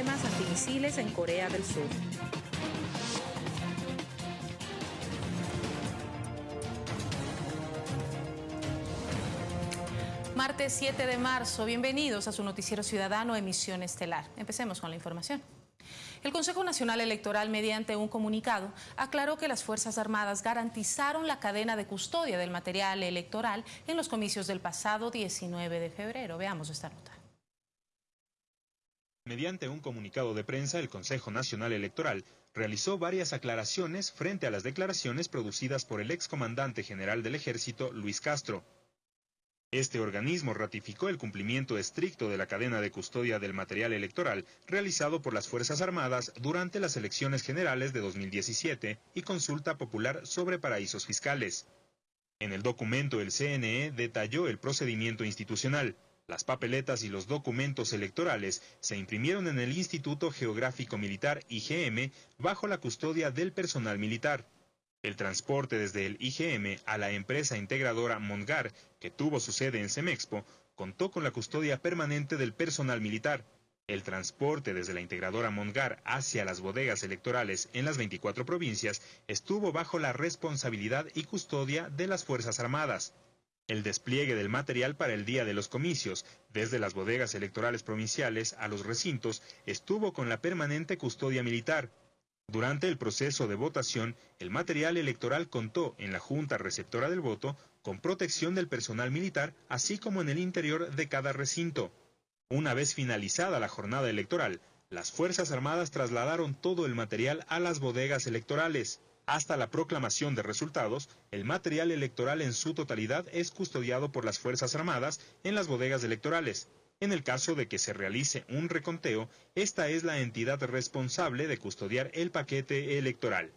antimisiles en Corea del Sur. Martes 7 de marzo, bienvenidos a su noticiero ciudadano Emisión Estelar. Empecemos con la información. El Consejo Nacional Electoral, mediante un comunicado, aclaró que las Fuerzas Armadas garantizaron la cadena de custodia del material electoral en los comicios del pasado 19 de febrero. Veamos esta nota. Mediante un comunicado de prensa, el Consejo Nacional Electoral realizó varias aclaraciones frente a las declaraciones producidas por el excomandante general del Ejército, Luis Castro, este organismo ratificó el cumplimiento estricto de la cadena de custodia del material electoral realizado por las Fuerzas Armadas durante las elecciones generales de 2017 y consulta popular sobre paraísos fiscales. En el documento el CNE detalló el procedimiento institucional. Las papeletas y los documentos electorales se imprimieron en el Instituto Geográfico Militar IGM bajo la custodia del personal militar. El transporte desde el IGM a la empresa integradora Mongar, que tuvo su sede en Semexpo, contó con la custodia permanente del personal militar. El transporte desde la integradora Mongar hacia las bodegas electorales en las 24 provincias estuvo bajo la responsabilidad y custodia de las Fuerzas Armadas. El despliegue del material para el día de los comicios, desde las bodegas electorales provinciales a los recintos, estuvo con la permanente custodia militar. Durante el proceso de votación, el material electoral contó en la Junta Receptora del Voto con protección del personal militar, así como en el interior de cada recinto. Una vez finalizada la jornada electoral, las Fuerzas Armadas trasladaron todo el material a las bodegas electorales. Hasta la proclamación de resultados, el material electoral en su totalidad es custodiado por las Fuerzas Armadas en las bodegas electorales. En el caso de que se realice un reconteo, esta es la entidad responsable de custodiar el paquete electoral.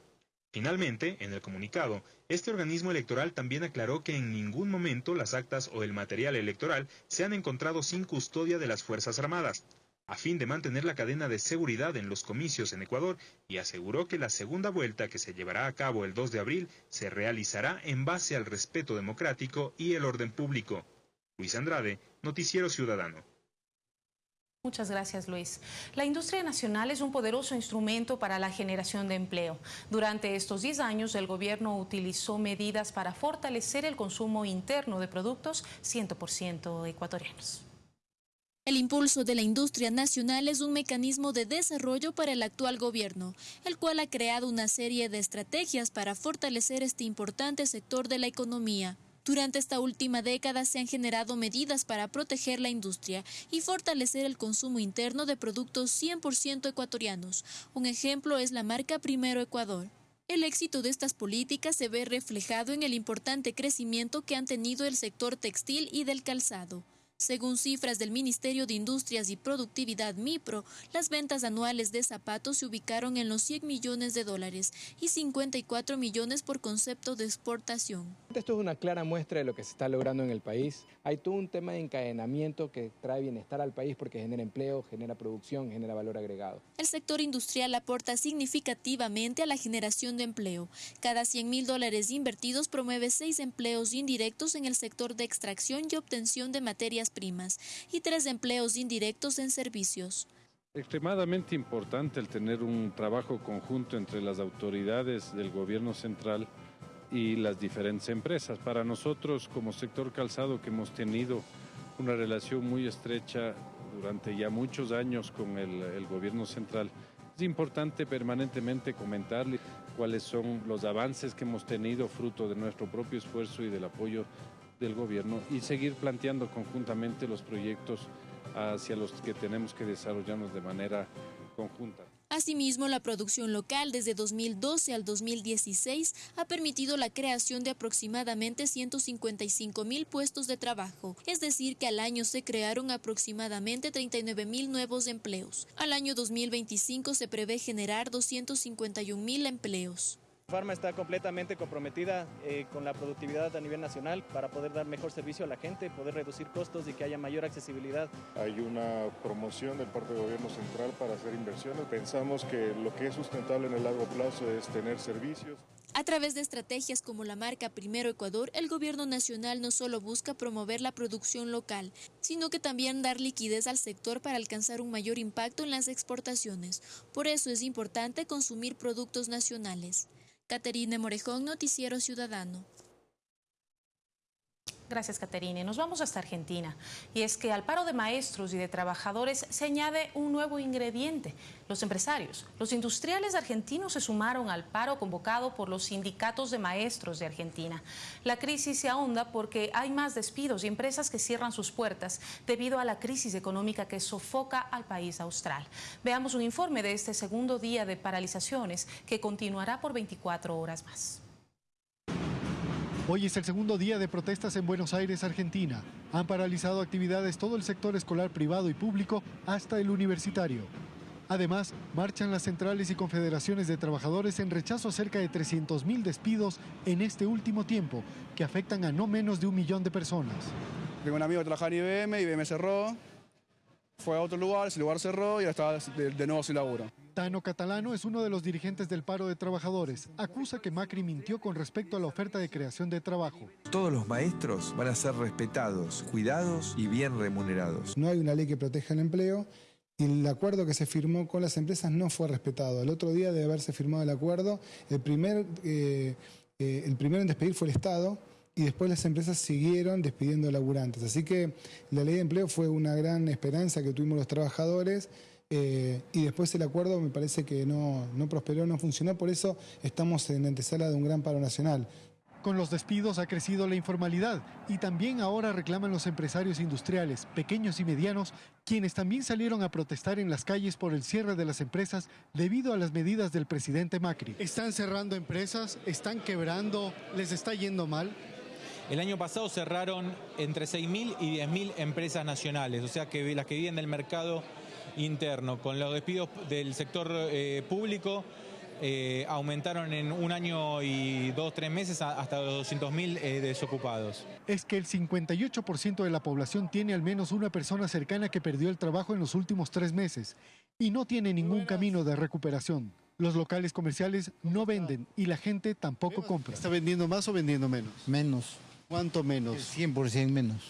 Finalmente, en el comunicado, este organismo electoral también aclaró que en ningún momento las actas o el material electoral se han encontrado sin custodia de las Fuerzas Armadas, a fin de mantener la cadena de seguridad en los comicios en Ecuador y aseguró que la segunda vuelta que se llevará a cabo el 2 de abril se realizará en base al respeto democrático y el orden público. Luis Andrade, Noticiero Ciudadano. Muchas gracias, Luis. La industria nacional es un poderoso instrumento para la generación de empleo. Durante estos 10 años, el gobierno utilizó medidas para fortalecer el consumo interno de productos 100% ecuatorianos. El impulso de la industria nacional es un mecanismo de desarrollo para el actual gobierno, el cual ha creado una serie de estrategias para fortalecer este importante sector de la economía. Durante esta última década se han generado medidas para proteger la industria y fortalecer el consumo interno de productos 100% ecuatorianos. Un ejemplo es la marca Primero Ecuador. El éxito de estas políticas se ve reflejado en el importante crecimiento que han tenido el sector textil y del calzado. Según cifras del Ministerio de Industrias y Productividad MIPRO, las ventas anuales de zapatos se ubicaron en los 100 millones de dólares y 54 millones por concepto de exportación. Esto es una clara muestra de lo que se está logrando en el país. Hay todo un tema de encadenamiento que trae bienestar al país porque genera empleo, genera producción, genera valor agregado. El sector industrial aporta significativamente a la generación de empleo. Cada 100 mil dólares invertidos promueve seis empleos indirectos en el sector de extracción y obtención de materias primas y tres empleos indirectos en servicios. Extremadamente importante el tener un trabajo conjunto entre las autoridades del gobierno central y las diferentes empresas. Para nosotros como sector calzado que hemos tenido una relación muy estrecha durante ya muchos años con el, gobierno central, es importante permanentemente comentarle cuáles son los avances que hemos tenido fruto de nuestro propio esfuerzo y del apoyo del gobierno y seguir planteando conjuntamente los proyectos hacia los que tenemos que desarrollarnos de manera conjunta. Asimismo, la producción local desde 2012 al 2016 ha permitido la creación de aproximadamente 155 mil puestos de trabajo, es decir, que al año se crearon aproximadamente 39 mil nuevos empleos. Al año 2025 se prevé generar 251 mil empleos. Farma está completamente comprometida eh, con la productividad a nivel nacional para poder dar mejor servicio a la gente, poder reducir costos y que haya mayor accesibilidad. Hay una promoción del parte del gobierno central para hacer inversiones. Pensamos que lo que es sustentable en el largo plazo es tener servicios. A través de estrategias como la marca Primero Ecuador, el gobierno nacional no solo busca promover la producción local, sino que también dar liquidez al sector para alcanzar un mayor impacto en las exportaciones. Por eso es importante consumir productos nacionales. Caterine Morejón, Noticiero Ciudadano. Gracias, Caterine. Nos vamos hasta Argentina. Y es que al paro de maestros y de trabajadores se añade un nuevo ingrediente. Los empresarios, los industriales argentinos se sumaron al paro convocado por los sindicatos de maestros de Argentina. La crisis se ahonda porque hay más despidos y empresas que cierran sus puertas debido a la crisis económica que sofoca al país austral. Veamos un informe de este segundo día de paralizaciones que continuará por 24 horas más. Hoy es el segundo día de protestas en Buenos Aires, Argentina. Han paralizado actividades todo el sector escolar privado y público hasta el universitario. Además, marchan las centrales y confederaciones de trabajadores en rechazo a cerca de 300.000 despidos en este último tiempo, que afectan a no menos de un millón de personas. Tengo un amigo que trabaja en IBM, IBM cerró, fue a otro lugar, ese lugar cerró y ahora está de, de nuevo sin laburo. Tano Catalano es uno de los dirigentes del paro de trabajadores. Acusa que Macri mintió con respecto a la oferta de creación de trabajo. Todos los maestros van a ser respetados, cuidados y bien remunerados. No hay una ley que proteja el empleo y el acuerdo que se firmó con las empresas no fue respetado. El otro día de haberse firmado el acuerdo, el, primer, eh, eh, el primero en despedir fue el Estado y después las empresas siguieron despidiendo laburantes. Así que la ley de empleo fue una gran esperanza que tuvimos los trabajadores eh, y después el acuerdo me parece que no, no prosperó, no funcionó, por eso estamos en antesala de un gran paro nacional. Con los despidos ha crecido la informalidad y también ahora reclaman los empresarios industriales, pequeños y medianos, quienes también salieron a protestar en las calles por el cierre de las empresas debido a las medidas del presidente Macri. Están cerrando empresas, están quebrando, les está yendo mal. El año pasado cerraron entre 6.000 y 10.000 empresas nacionales, o sea que las que viven del mercado interno. Con los despidos del sector eh, público eh, aumentaron en un año y dos, tres meses hasta los 200.000 eh, desocupados. Es que el 58% de la población tiene al menos una persona cercana que perdió el trabajo en los últimos tres meses y no tiene ningún camino de recuperación. Los locales comerciales no venden y la gente tampoco compra. ¿Está vendiendo más o vendiendo menos? Menos. ¿Cuánto menos? 100% menos.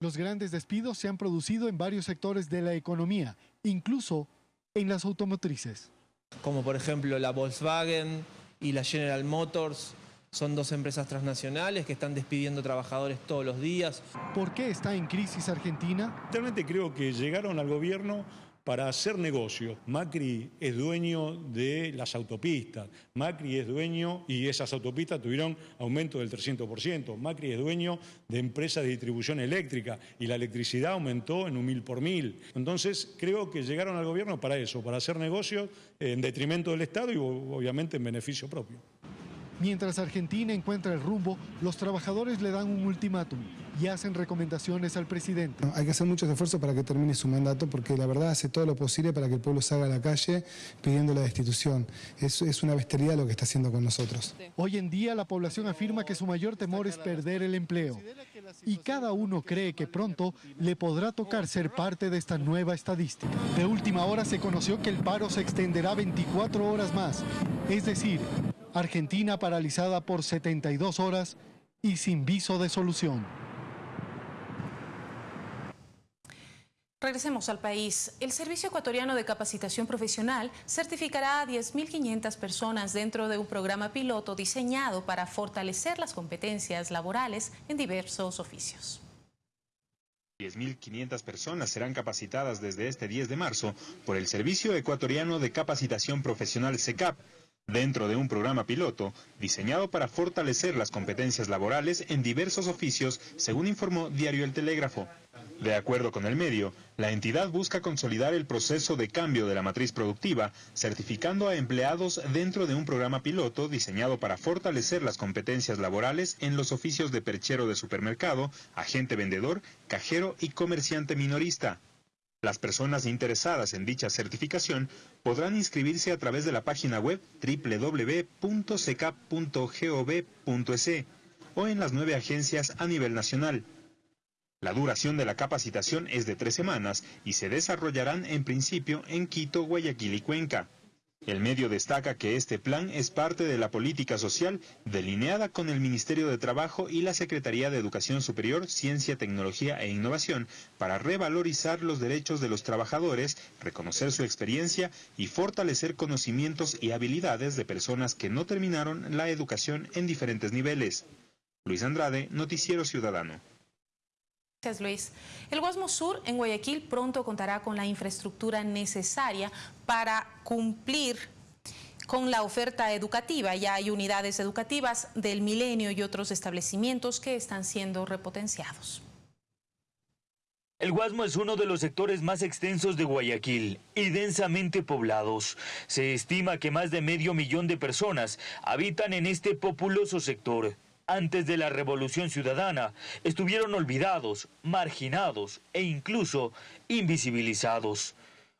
Los grandes despidos se han producido en varios sectores de la economía, incluso en las automotrices. Como por ejemplo la Volkswagen y la General Motors, son dos empresas transnacionales que están despidiendo trabajadores todos los días. ¿Por qué está en crisis Argentina? Realmente creo que llegaron al gobierno para hacer negocio. Macri es dueño de las autopistas, Macri es dueño, y esas autopistas tuvieron aumento del 300%, Macri es dueño de empresas de distribución eléctrica y la electricidad aumentó en un mil por mil. Entonces creo que llegaron al gobierno para eso, para hacer negocios en detrimento del Estado y obviamente en beneficio propio. Mientras Argentina encuentra el rumbo, los trabajadores le dan un ultimátum y hacen recomendaciones al presidente. Hay que hacer muchos esfuerzos para que termine su mandato porque la verdad hace todo lo posible para que el pueblo salga a la calle pidiendo la destitución. Es, es una bestialidad lo que está haciendo con nosotros. Hoy en día la población afirma que su mayor temor es perder el empleo y cada uno cree que pronto le podrá tocar ser parte de esta nueva estadística. De última hora se conoció que el paro se extenderá 24 horas más, es decir, Argentina paralizada por 72 horas y sin viso de solución. Regresemos al país. El Servicio Ecuatoriano de Capacitación Profesional certificará a 10.500 personas dentro de un programa piloto diseñado para fortalecer las competencias laborales en diversos oficios. 10.500 personas serán capacitadas desde este 10 de marzo por el Servicio Ecuatoriano de Capacitación Profesional SECAP dentro de un programa piloto diseñado para fortalecer las competencias laborales en diversos oficios, según informó Diario El Telégrafo. De acuerdo con el medio, la entidad busca consolidar el proceso de cambio de la matriz productiva, certificando a empleados dentro de un programa piloto diseñado para fortalecer las competencias laborales en los oficios de perchero de supermercado, agente vendedor, cajero y comerciante minorista. Las personas interesadas en dicha certificación podrán inscribirse a través de la página web www.secap.gov.es e o en las nueve agencias a nivel nacional. La duración de la capacitación es de tres semanas y se desarrollarán en principio en Quito, Guayaquil y Cuenca. El medio destaca que este plan es parte de la política social delineada con el Ministerio de Trabajo y la Secretaría de Educación Superior, Ciencia, Tecnología e Innovación para revalorizar los derechos de los trabajadores, reconocer su experiencia y fortalecer conocimientos y habilidades de personas que no terminaron la educación en diferentes niveles. Luis Andrade, Noticiero Ciudadano. Gracias, Luis. El Guasmo Sur en Guayaquil pronto contará con la infraestructura necesaria para cumplir con la oferta educativa. Ya hay unidades educativas del Milenio y otros establecimientos que están siendo repotenciados. El Guasmo es uno de los sectores más extensos de Guayaquil y densamente poblados. Se estima que más de medio millón de personas habitan en este populoso sector antes de la Revolución Ciudadana, estuvieron olvidados, marginados e incluso invisibilizados.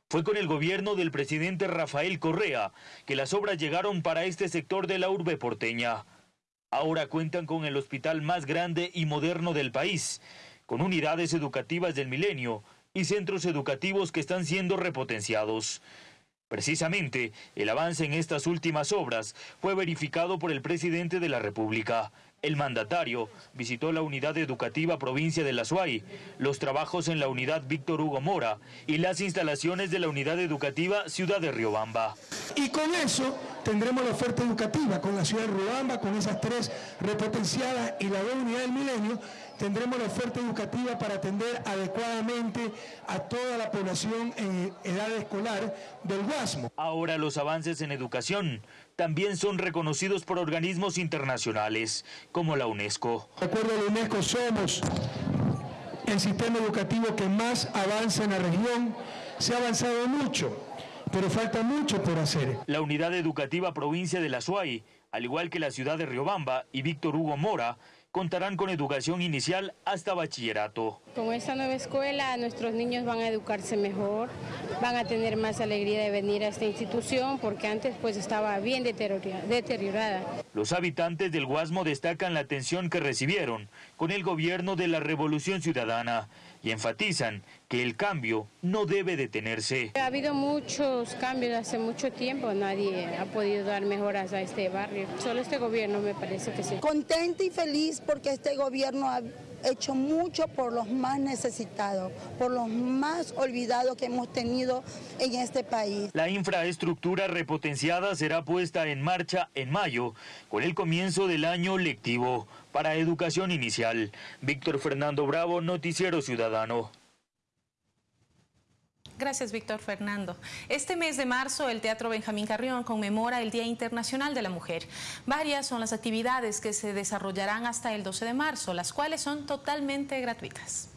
Fue con el gobierno del presidente Rafael Correa que las obras llegaron para este sector de la urbe porteña. Ahora cuentan con el hospital más grande y moderno del país, con unidades educativas del milenio y centros educativos que están siendo repotenciados. Precisamente, el avance en estas últimas obras fue verificado por el presidente de la República. El mandatario visitó la unidad educativa provincia de La Suay, los trabajos en la unidad Víctor Hugo Mora y las instalaciones de la unidad educativa Ciudad de Riobamba. Y con eso tendremos la oferta educativa con la ciudad de Riobamba, con esas tres repotenciadas y la unidad del milenio, tendremos la oferta educativa para atender adecuadamente a toda la población en edad escolar del Guasmo. Ahora los avances en educación también son reconocidos por organismos internacionales, como la UNESCO. De acuerdo a la UNESCO somos el sistema educativo que más avanza en la región. Se ha avanzado mucho, pero falta mucho por hacer. La unidad educativa provincia de La Suay, al igual que la ciudad de Riobamba y Víctor Hugo Mora, contarán con educación inicial hasta bachillerato. Con esta nueva escuela nuestros niños van a educarse mejor, van a tener más alegría de venir a esta institución porque antes pues estaba bien deteriorada. Los habitantes del Guasmo destacan la atención que recibieron con el gobierno de la Revolución Ciudadana y enfatizan que el cambio no debe detenerse. Ha habido muchos cambios hace mucho tiempo, nadie ha podido dar mejoras a este barrio, solo este gobierno me parece que sí. Contenta y feliz porque este gobierno ha hecho mucho por los más necesitados, por los más olvidados que hemos tenido en este país. La infraestructura repotenciada será puesta en marcha en mayo, con el comienzo del año lectivo para educación inicial. Víctor Fernando Bravo, Noticiero Ciudadano. Gracias, Víctor Fernando. Este mes de marzo, el Teatro Benjamín Carrión conmemora el Día Internacional de la Mujer. Varias son las actividades que se desarrollarán hasta el 12 de marzo, las cuales son totalmente gratuitas.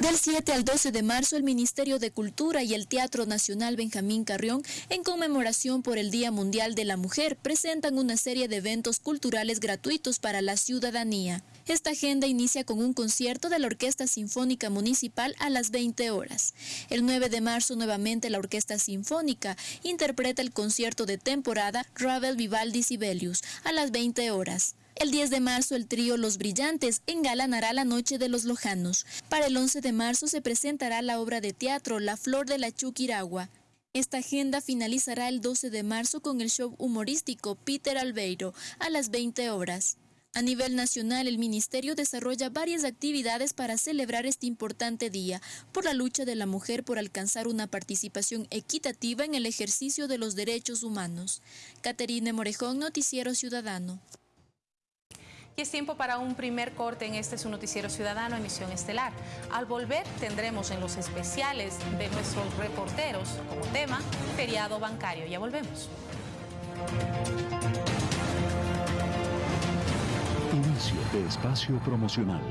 Del 7 al 12 de marzo, el Ministerio de Cultura y el Teatro Nacional Benjamín Carrión, en conmemoración por el Día Mundial de la Mujer, presentan una serie de eventos culturales gratuitos para la ciudadanía. Esta agenda inicia con un concierto de la Orquesta Sinfónica Municipal a las 20 horas. El 9 de marzo, nuevamente, la Orquesta Sinfónica interpreta el concierto de temporada Ravel Vivaldi Sibelius a las 20 horas. El 10 de marzo el trío Los Brillantes engalanará la Noche de los Lojanos. Para el 11 de marzo se presentará la obra de teatro La Flor de la Chuquiragua. Esta agenda finalizará el 12 de marzo con el show humorístico Peter Albeiro a las 20 horas. A nivel nacional, el Ministerio desarrolla varias actividades para celebrar este importante día por la lucha de la mujer por alcanzar una participación equitativa en el ejercicio de los derechos humanos. Caterine Morejón, Noticiero Ciudadano. Y es tiempo para un primer corte en este su noticiero ciudadano, emisión estelar. Al volver tendremos en los especiales de nuestros reporteros como tema feriado bancario. Ya volvemos. Inicio de espacio promocional.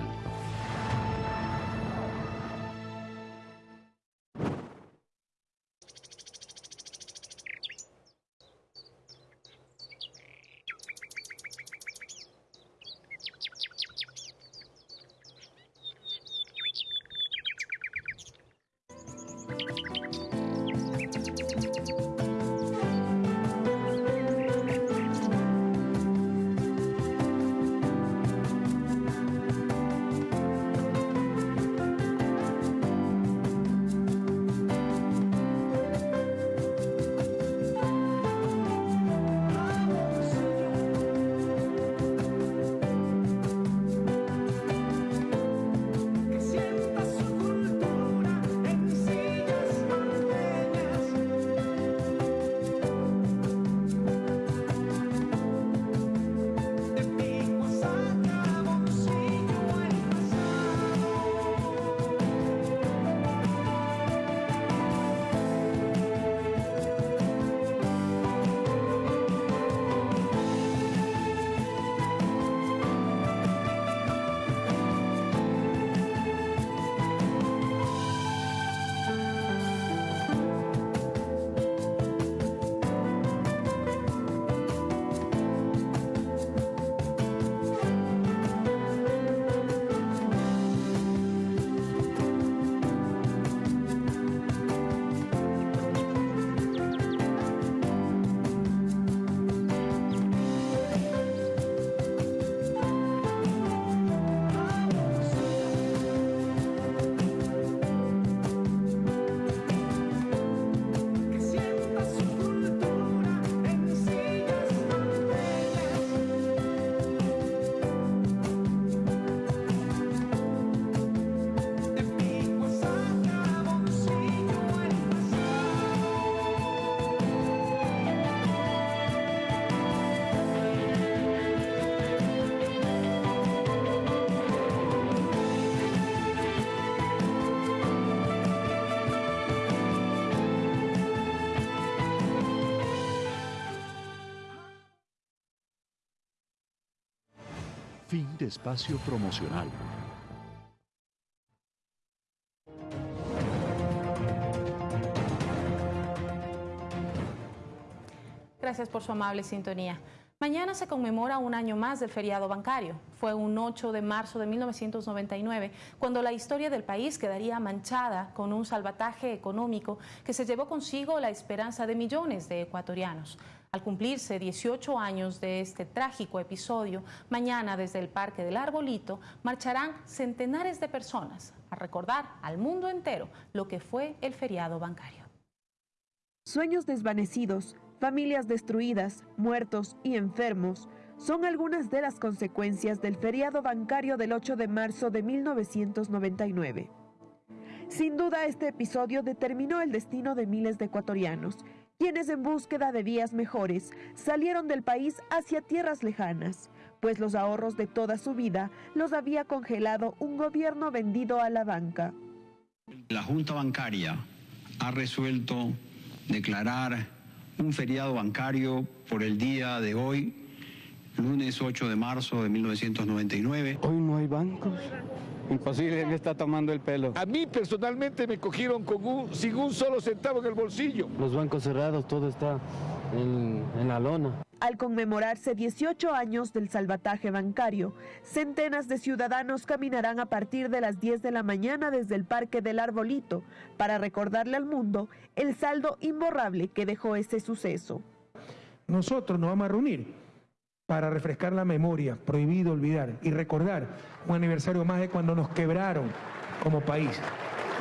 Fin de espacio promocional. Gracias por su amable sintonía. Mañana se conmemora un año más del feriado bancario. Fue un 8 de marzo de 1999 cuando la historia del país quedaría manchada con un salvataje económico que se llevó consigo la esperanza de millones de ecuatorianos. Al cumplirse 18 años de este trágico episodio, mañana desde el Parque del Arbolito marcharán centenares de personas a recordar al mundo entero lo que fue el feriado bancario. Sueños desvanecidos, familias destruidas, muertos y enfermos son algunas de las consecuencias del feriado bancario del 8 de marzo de 1999. Sin duda este episodio determinó el destino de miles de ecuatorianos, quienes en búsqueda de días mejores salieron del país hacia tierras lejanas, pues los ahorros de toda su vida los había congelado un gobierno vendido a la banca. La Junta Bancaria ha resuelto declarar un feriado bancario por el día de hoy, lunes 8 de marzo de 1999. Hoy no hay bancos. Imposible, me está tomando el pelo. A mí personalmente me cogieron con un, sin un solo centavo en el bolsillo. Los bancos cerrados, todo está en, en la lona. Al conmemorarse 18 años del salvataje bancario, centenas de ciudadanos caminarán a partir de las 10 de la mañana desde el Parque del Arbolito para recordarle al mundo el saldo imborrable que dejó ese suceso. Nosotros nos vamos a reunir para refrescar la memoria, prohibido olvidar y recordar un aniversario más de cuando nos quebraron como país,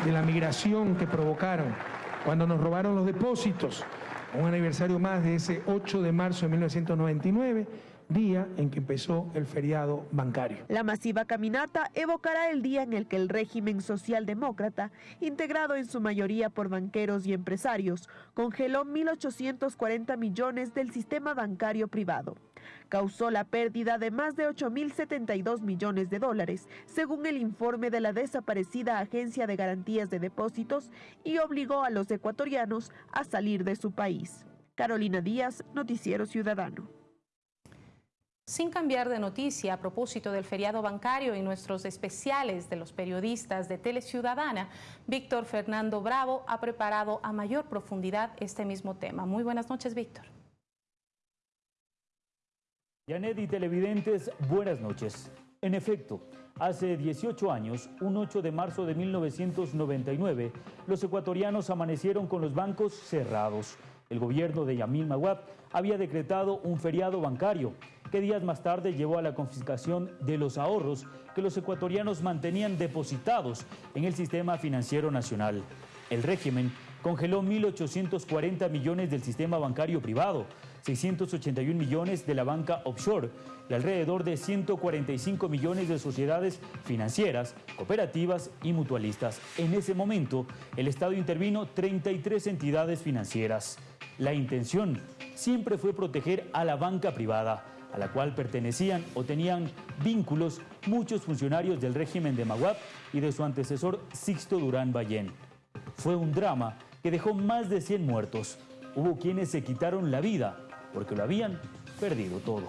de la migración que provocaron, cuando nos robaron los depósitos, un aniversario más de ese 8 de marzo de 1999, día en que empezó el feriado bancario. La masiva caminata evocará el día en el que el régimen socialdemócrata, integrado en su mayoría por banqueros y empresarios, congeló 1.840 millones del sistema bancario privado. Causó la pérdida de más de 8.072 millones de dólares, según el informe de la desaparecida Agencia de Garantías de Depósitos, y obligó a los ecuatorianos a salir de su país. Carolina Díaz, Noticiero Ciudadano. Sin cambiar de noticia a propósito del feriado bancario y nuestros especiales de los periodistas de Teleciudadana, Víctor Fernando Bravo ha preparado a mayor profundidad este mismo tema. Muy buenas noches, Víctor. Janet y televidentes, buenas noches. En efecto, hace 18 años, un 8 de marzo de 1999, los ecuatorianos amanecieron con los bancos cerrados. El gobierno de Yamil Maguab había decretado un feriado bancario que días más tarde llevó a la confiscación de los ahorros que los ecuatorianos mantenían depositados en el sistema financiero nacional. El régimen congeló 1.840 millones del sistema bancario privado, 681 millones de la banca offshore y alrededor de 145 millones de sociedades financieras, cooperativas y mutualistas. En ese momento, el Estado intervino 33 entidades financieras. La intención siempre fue proteger a la banca privada, a la cual pertenecían o tenían vínculos muchos funcionarios del régimen de Maguab y de su antecesor Sixto Durán Ballén. Fue un drama que dejó más de 100 muertos. Hubo quienes se quitaron la vida porque lo habían perdido todo.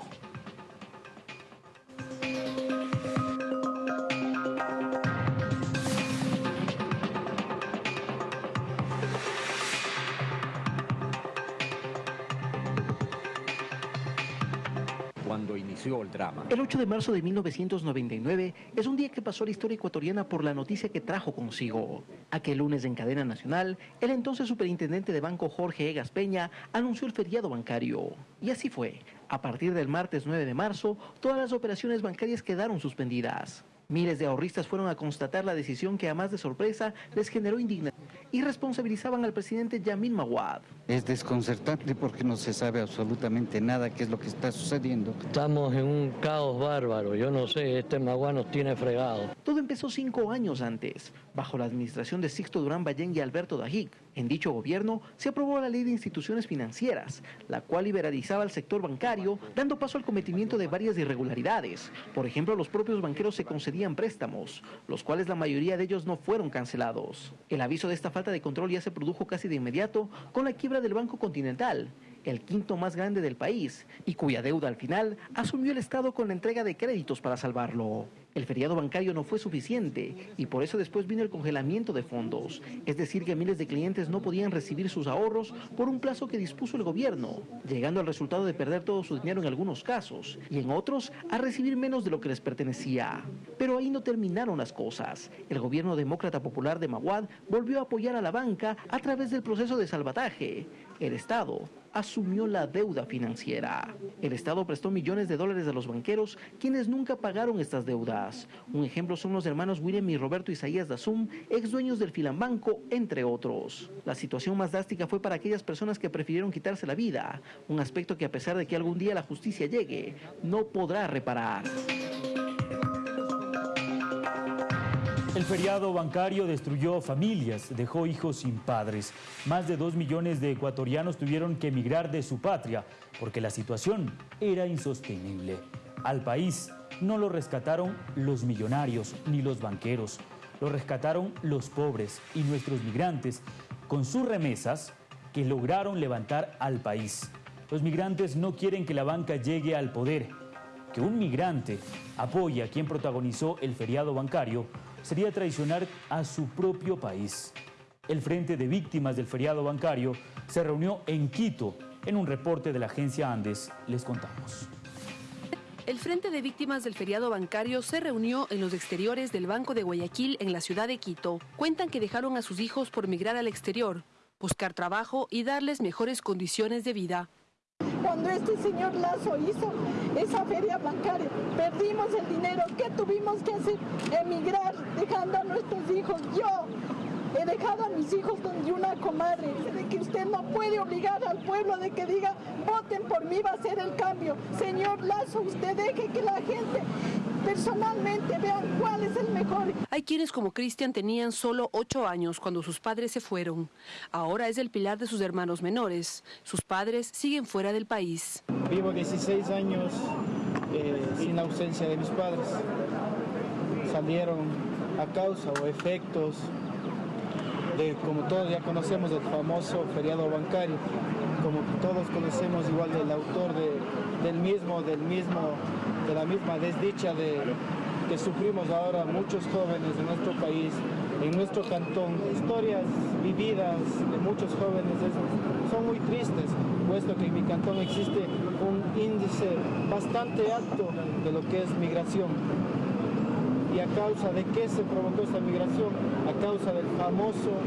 El 8 de marzo de 1999 es un día que pasó la historia ecuatoriana por la noticia que trajo consigo. Aquel lunes en cadena nacional, el entonces superintendente de banco Jorge Egas Peña anunció el feriado bancario. Y así fue. A partir del martes 9 de marzo, todas las operaciones bancarias quedaron suspendidas. Miles de ahorristas fueron a constatar la decisión que a más de sorpresa les generó indignación y responsabilizaban al presidente Yamil Mawad. Es desconcertante porque no se sabe absolutamente nada qué es lo que está sucediendo. Estamos en un caos bárbaro, yo no sé, este Mawad nos tiene fregado. Todo empezó cinco años antes, bajo la administración de Sixto Durán Ballén y Alberto Dajic. En dicho gobierno se aprobó la ley de instituciones financieras, la cual liberalizaba el sector bancario, dando paso al cometimiento de varias irregularidades. Por ejemplo, los propios banqueros se concedían préstamos, los cuales la mayoría de ellos no fueron cancelados. El aviso de esta falta de control ya se produjo casi de inmediato con la quiebra del Banco Continental el quinto más grande del país, y cuya deuda al final asumió el Estado con la entrega de créditos para salvarlo. El feriado bancario no fue suficiente y por eso después vino el congelamiento de fondos, es decir, que miles de clientes no podían recibir sus ahorros por un plazo que dispuso el gobierno, llegando al resultado de perder todo su dinero en algunos casos y en otros a recibir menos de lo que les pertenecía. Pero ahí no terminaron las cosas. El gobierno demócrata popular de Maguad volvió a apoyar a la banca a través del proceso de salvataje. El Estado asumió la deuda financiera. El Estado prestó millones de dólares a los banqueros, quienes nunca pagaron estas deudas. Un ejemplo son los hermanos William y Roberto Isaías Dazum, ex dueños del Filambanco, entre otros. La situación más drástica fue para aquellas personas que prefirieron quitarse la vida, un aspecto que a pesar de que algún día la justicia llegue, no podrá reparar. El feriado bancario destruyó familias, dejó hijos sin padres. Más de dos millones de ecuatorianos tuvieron que emigrar de su patria porque la situación era insostenible. Al país no lo rescataron los millonarios ni los banqueros, lo rescataron los pobres y nuestros migrantes con sus remesas que lograron levantar al país. Los migrantes no quieren que la banca llegue al poder. Que un migrante apoye a quien protagonizó el feriado bancario sería traicionar a su propio país. El Frente de Víctimas del Feriado Bancario se reunió en Quito. En un reporte de la agencia Andes les contamos. El Frente de Víctimas del Feriado Bancario se reunió en los exteriores del Banco de Guayaquil en la ciudad de Quito. Cuentan que dejaron a sus hijos por migrar al exterior, buscar trabajo y darles mejores condiciones de vida. Este señor Lazo hizo esa feria bancaria, perdimos el dinero. ¿Qué tuvimos que hacer? Emigrar, dejando a nuestros hijos. Yo he dejado a mis hijos donde una comadre, que usted no puede obligar al pueblo de que diga, voten por mí, va a ser el cambio. Señor Lazo, usted deje que la gente personalmente vean cuál es el mejor. Hay quienes como Cristian tenían solo ocho años cuando sus padres se fueron. Ahora es el pilar de sus hermanos menores. Sus padres siguen fuera del país. Vivo 16 años eh, sin ausencia de mis padres. Salieron a causa o efectos de, como todos ya conocemos, del famoso feriado bancario, como todos conocemos igual del autor del mismo, del mismo, de la misma desdicha de, que sufrimos ahora muchos jóvenes de nuestro país, en nuestro cantón. Historias vividas de muchos jóvenes son muy tristes, puesto que en mi cantón existe un índice bastante alto de lo que es migración y a causa de qué se provocó esta migración, a causa del famoso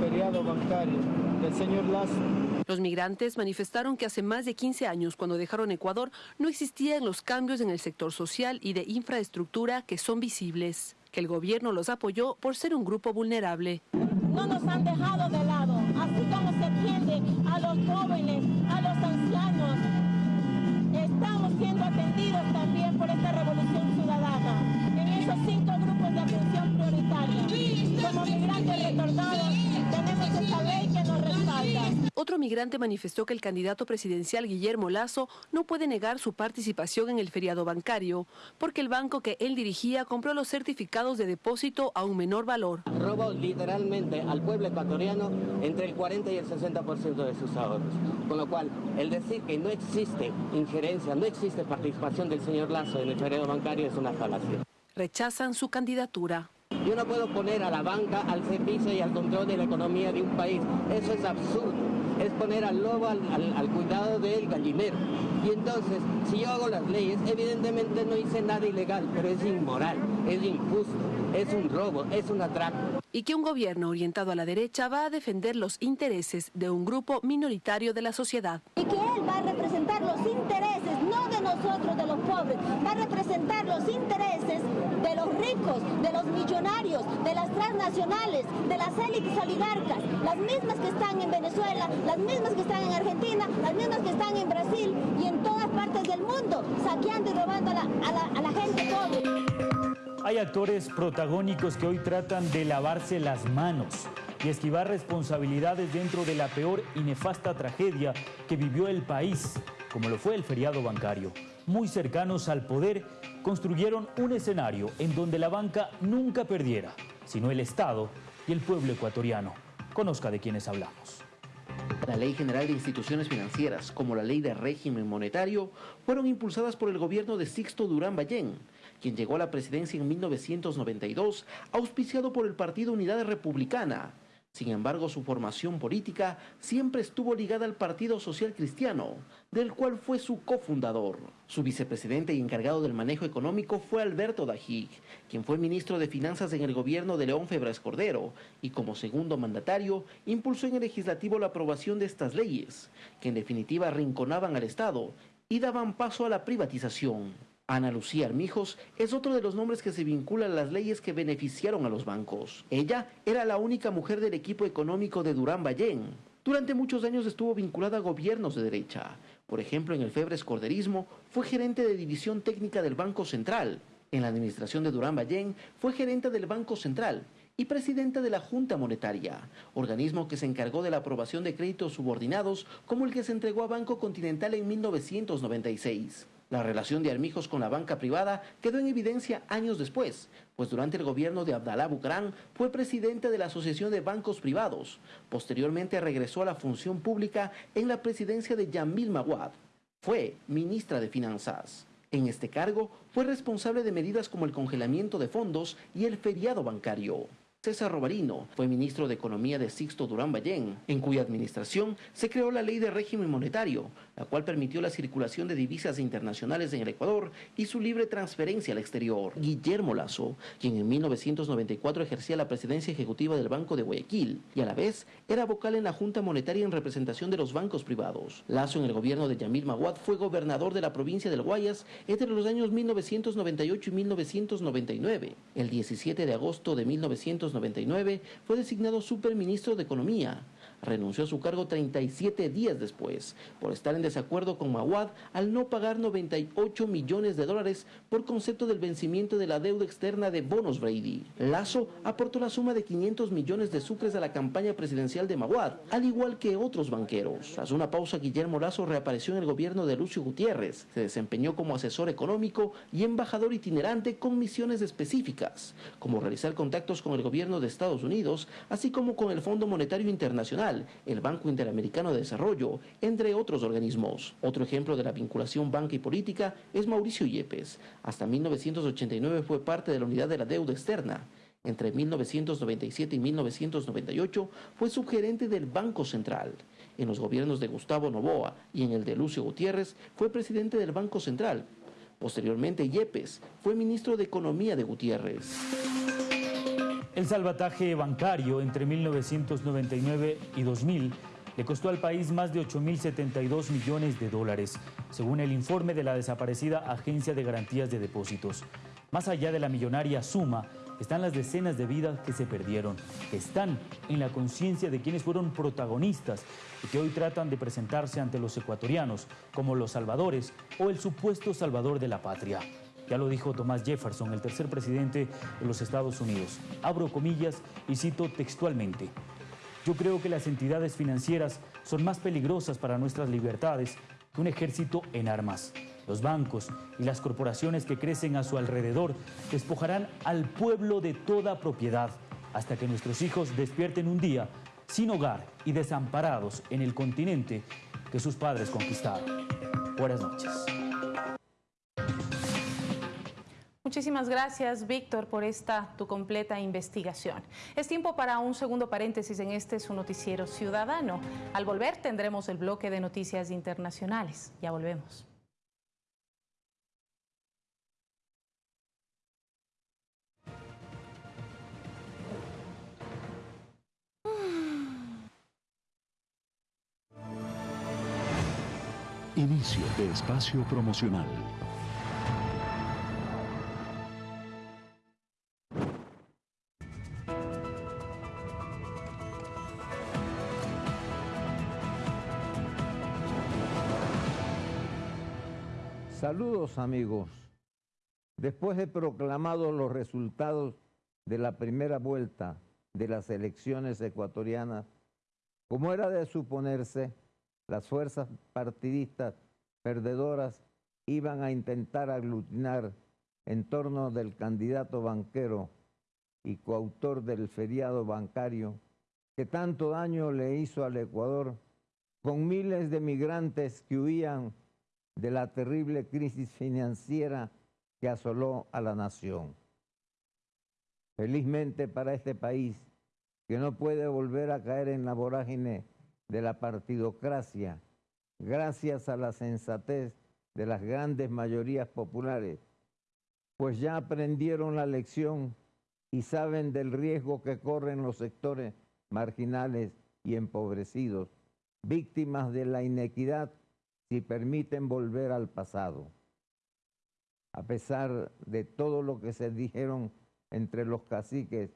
feriado bancario del señor Lazo. Los migrantes manifestaron que hace más de 15 años, cuando dejaron Ecuador, no existían los cambios en el sector social y de infraestructura que son visibles, que el gobierno los apoyó por ser un grupo vulnerable. No nos han dejado de lado, así como se atiende a los jóvenes, a los ancianos. Estamos siendo atendidos también por esta revolución ciudadana esos cinco de atención prioritaria. Como migrantes retornados, tenemos esta ley que nos respalda. Otro migrante manifestó que el candidato presidencial Guillermo Lazo no puede negar su participación en el feriado bancario, porque el banco que él dirigía compró los certificados de depósito a un menor valor. Robó literalmente al pueblo ecuatoriano entre el 40 y el 60% de sus ahorros. Con lo cual, el decir que no existe injerencia, no existe participación del señor Lazo en el feriado bancario es una falacia rechazan su candidatura. Yo no puedo poner a la banca al servicio y al control de la economía de un país. Eso es absurdo. Es poner al lobo al, cuidado del gallinero. Y entonces, si yo hago las leyes, evidentemente no hice nada ilegal, pero es inmoral, es injusto, es un robo, es un atraco. Y que un gobierno orientado a la derecha va a defender los intereses de un grupo minoritario de la sociedad. Y que él va a representar los nosotros, de los pobres, va a representar los intereses de los ricos, de los millonarios, de las transnacionales, de las élites oligarcas, las mismas que están en Venezuela, las mismas que están en Argentina, las mismas que están en Brasil y en todas partes del mundo, saqueando y robando a la, a la gente pobre. Hay actores protagónicos que hoy tratan de lavarse las manos y esquivar responsabilidades dentro de la peor y nefasta tragedia que vivió el país, como lo fue el feriado bancario. Muy cercanos al poder, construyeron un escenario en donde la banca nunca perdiera, sino el Estado y el pueblo ecuatoriano. Conozca de quiénes hablamos. La Ley General de Instituciones Financieras, como la Ley de Régimen Monetario, fueron impulsadas por el gobierno de Sixto Durán Ballén, quien llegó a la presidencia en 1992, auspiciado por el Partido Unidad Republicana. Sin embargo, su formación política siempre estuvo ligada al Partido Social Cristiano, del cual fue su cofundador. Su vicepresidente y encargado del manejo económico fue Alberto Dajig, quien fue ministro de Finanzas en el gobierno de León Febres Cordero, y como segundo mandatario, impulsó en el legislativo la aprobación de estas leyes, que en definitiva arrinconaban al Estado y daban paso a la privatización. Ana Lucía Armijos es otro de los nombres que se vinculan a las leyes que beneficiaron a los bancos. Ella era la única mujer del equipo económico de Durán Ballén. Durante muchos años estuvo vinculada a gobiernos de derecha. Por ejemplo, en el Febres Corderismo fue gerente de división técnica del Banco Central. En la administración de Durán Ballén fue gerente del Banco Central y presidenta de la Junta Monetaria, organismo que se encargó de la aprobación de créditos subordinados como el que se entregó a Banco Continental en 1996. La relación de Armijos con la banca privada quedó en evidencia años después, pues durante el gobierno de Abdalá Bucaram fue presidente de la Asociación de Bancos Privados. Posteriormente regresó a la función pública en la presidencia de Yamil Mawad. Fue ministra de Finanzas. En este cargo fue responsable de medidas como el congelamiento de fondos y el feriado bancario. César Robarino fue ministro de Economía de Sixto Durán Ballén, en cuya administración se creó la ley de régimen monetario, la cual permitió la circulación de divisas internacionales en el Ecuador y su libre transferencia al exterior. Guillermo Lazo, quien en 1994 ejercía la presidencia ejecutiva del Banco de Guayaquil y a la vez era vocal en la Junta Monetaria en representación de los bancos privados. Lazo en el gobierno de Yamil Maguad fue gobernador de la provincia del Guayas entre los años 1998 y 1999. El 17 de agosto de 1999 fue designado superministro de Economía. Renunció a su cargo 37 días después por estar en desacuerdo con Mawad al no pagar 98 millones de dólares por concepto del vencimiento de la deuda externa de bonos Brady. Lazo aportó la suma de 500 millones de sucres a la campaña presidencial de Mawad, al igual que otros banqueros. Tras una pausa, Guillermo Lazo reapareció en el gobierno de Lucio Gutiérrez. Se desempeñó como asesor económico y embajador itinerante con misiones específicas, como realizar contactos con el gobierno de Estados Unidos, así como con el Fondo Monetario Internacional el Banco Interamericano de Desarrollo, entre otros organismos. Otro ejemplo de la vinculación banca y política es Mauricio Yepes. Hasta 1989 fue parte de la unidad de la deuda externa. Entre 1997 y 1998 fue subgerente del Banco Central. En los gobiernos de Gustavo Novoa y en el de Lucio Gutiérrez fue presidente del Banco Central. Posteriormente, Yepes fue ministro de Economía de Gutiérrez. El salvataje bancario entre 1999 y 2000 le costó al país más de 8.072 millones de dólares, según el informe de la desaparecida Agencia de Garantías de Depósitos. Más allá de la millonaria suma, están las decenas de vidas que se perdieron, que están en la conciencia de quienes fueron protagonistas y que hoy tratan de presentarse ante los ecuatorianos como los salvadores o el supuesto salvador de la patria. Ya lo dijo Thomas Jefferson, el tercer presidente de los Estados Unidos. Abro comillas y cito textualmente. Yo creo que las entidades financieras son más peligrosas para nuestras libertades que un ejército en armas. Los bancos y las corporaciones que crecen a su alrededor despojarán al pueblo de toda propiedad hasta que nuestros hijos despierten un día sin hogar y desamparados en el continente que sus padres conquistaron. Buenas noches. Muchísimas gracias, Víctor, por esta tu completa investigación. Es tiempo para un segundo paréntesis en este su noticiero ciudadano. Al volver tendremos el bloque de noticias internacionales. Ya volvemos. Inicio de espacio promocional. Saludos amigos. Después de proclamados los resultados de la primera vuelta de las elecciones ecuatorianas, como era de suponerse, las fuerzas partidistas perdedoras iban a intentar aglutinar en torno del candidato banquero y coautor del feriado bancario que tanto daño le hizo al Ecuador con miles de migrantes que huían de la terrible crisis financiera que asoló a la nación. Felizmente para este país, que no puede volver a caer en la vorágine de la partidocracia, gracias a la sensatez de las grandes mayorías populares, pues ya aprendieron la lección y saben del riesgo que corren los sectores marginales y empobrecidos, víctimas de la inequidad si permiten volver al pasado. A pesar de todo lo que se dijeron entre los caciques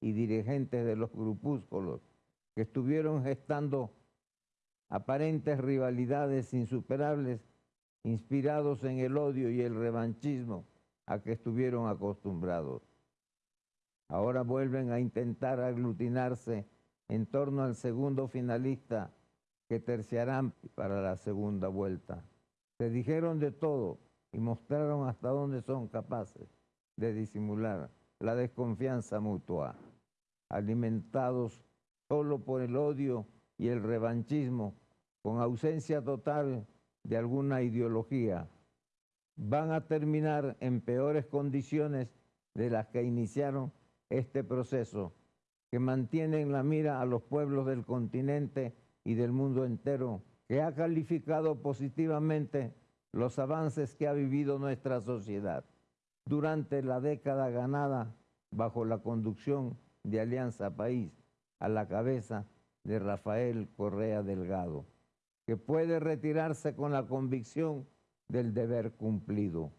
y dirigentes de los grupúsculos que estuvieron gestando aparentes rivalidades insuperables, inspirados en el odio y el revanchismo a que estuvieron acostumbrados. Ahora vuelven a intentar aglutinarse en torno al segundo finalista que terciarán para la segunda vuelta. Se dijeron de todo y mostraron hasta dónde son capaces de disimular la desconfianza mutua, alimentados solo por el odio y el revanchismo, con ausencia total de alguna ideología, van a terminar en peores condiciones de las que iniciaron este proceso, que mantienen la mira a los pueblos del continente y del mundo entero, que ha calificado positivamente los avances que ha vivido nuestra sociedad durante la década ganada bajo la conducción de Alianza País a la cabeza de Rafael Correa Delgado, que puede retirarse con la convicción del deber cumplido.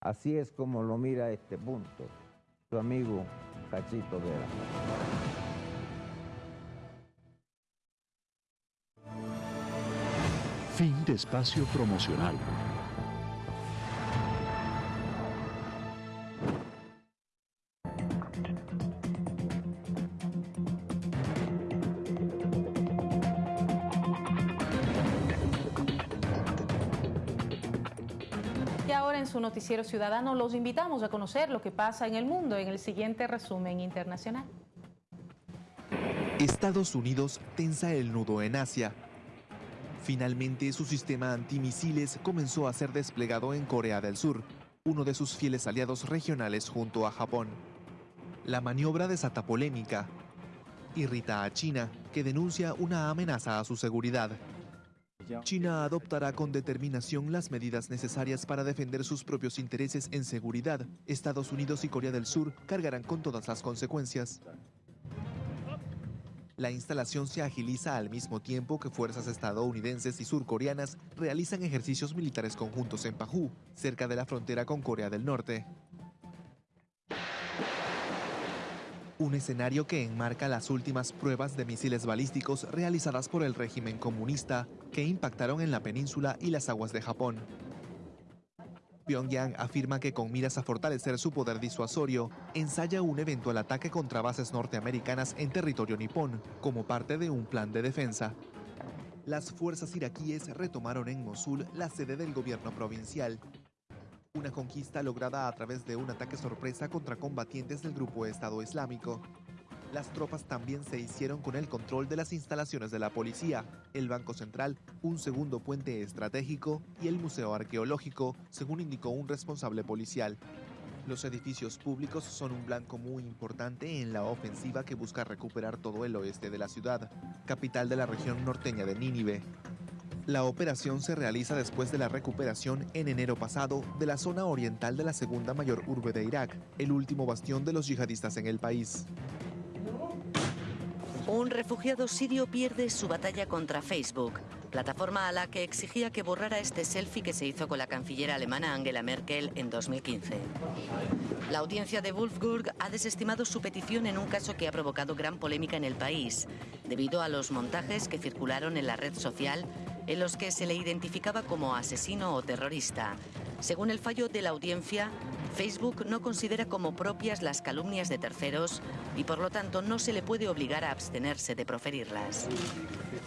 Así es como lo mira este punto su amigo Cachito Vera. Fin de espacio promocional. Y ahora en su noticiero ciudadano los invitamos a conocer lo que pasa en el mundo en el siguiente resumen internacional. Estados Unidos tensa el nudo en Asia Finalmente, su sistema antimisiles comenzó a ser desplegado en Corea del Sur, uno de sus fieles aliados regionales junto a Japón. La maniobra desata polémica. Irrita a China, que denuncia una amenaza a su seguridad. China adoptará con determinación las medidas necesarias para defender sus propios intereses en seguridad. Estados Unidos y Corea del Sur cargarán con todas las consecuencias. La instalación se agiliza al mismo tiempo que fuerzas estadounidenses y surcoreanas realizan ejercicios militares conjuntos en Paju, cerca de la frontera con Corea del Norte. Un escenario que enmarca las últimas pruebas de misiles balísticos realizadas por el régimen comunista que impactaron en la península y las aguas de Japón. Pyongyang afirma que con miras a fortalecer su poder disuasorio, ensaya un eventual ataque contra bases norteamericanas en territorio nipón, como parte de un plan de defensa. Las fuerzas iraquíes retomaron en Mosul la sede del gobierno provincial, una conquista lograda a través de un ataque sorpresa contra combatientes del grupo Estado Islámico. Las tropas también se hicieron con el control de las instalaciones de la policía, el Banco Central, un segundo puente estratégico y el Museo Arqueológico, según indicó un responsable policial. Los edificios públicos son un blanco muy importante en la ofensiva que busca recuperar todo el oeste de la ciudad, capital de la región norteña de Nínive. La operación se realiza después de la recuperación en enero pasado de la zona oriental de la segunda mayor urbe de Irak, el último bastión de los yihadistas en el país. Un refugiado sirio pierde su batalla contra Facebook, plataforma a la que exigía que borrara este selfie que se hizo con la canciller alemana Angela Merkel en 2015. La audiencia de Wolfsburg ha desestimado su petición en un caso que ha provocado gran polémica en el país, debido a los montajes que circularon en la red social en los que se le identificaba como asesino o terrorista. Según el fallo de la audiencia, Facebook no considera como propias las calumnias de terceros y por lo tanto no se le puede obligar a abstenerse de proferirlas.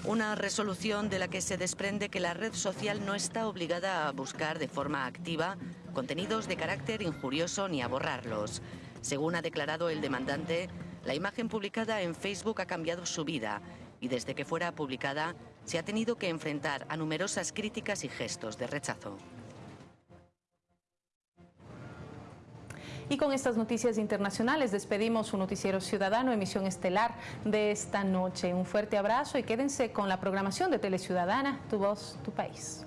Una resolución de la que se desprende que la red social no está obligada a buscar de forma activa contenidos de carácter injurioso ni a borrarlos. Según ha declarado el demandante, la imagen publicada en Facebook ha cambiado su vida y desde que fuera publicada se ha tenido que enfrentar a numerosas críticas y gestos de rechazo. Y con estas noticias internacionales despedimos su noticiero ciudadano, emisión estelar de esta noche. Un fuerte abrazo y quédense con la programación de Teleciudadana, Tu Voz, Tu País.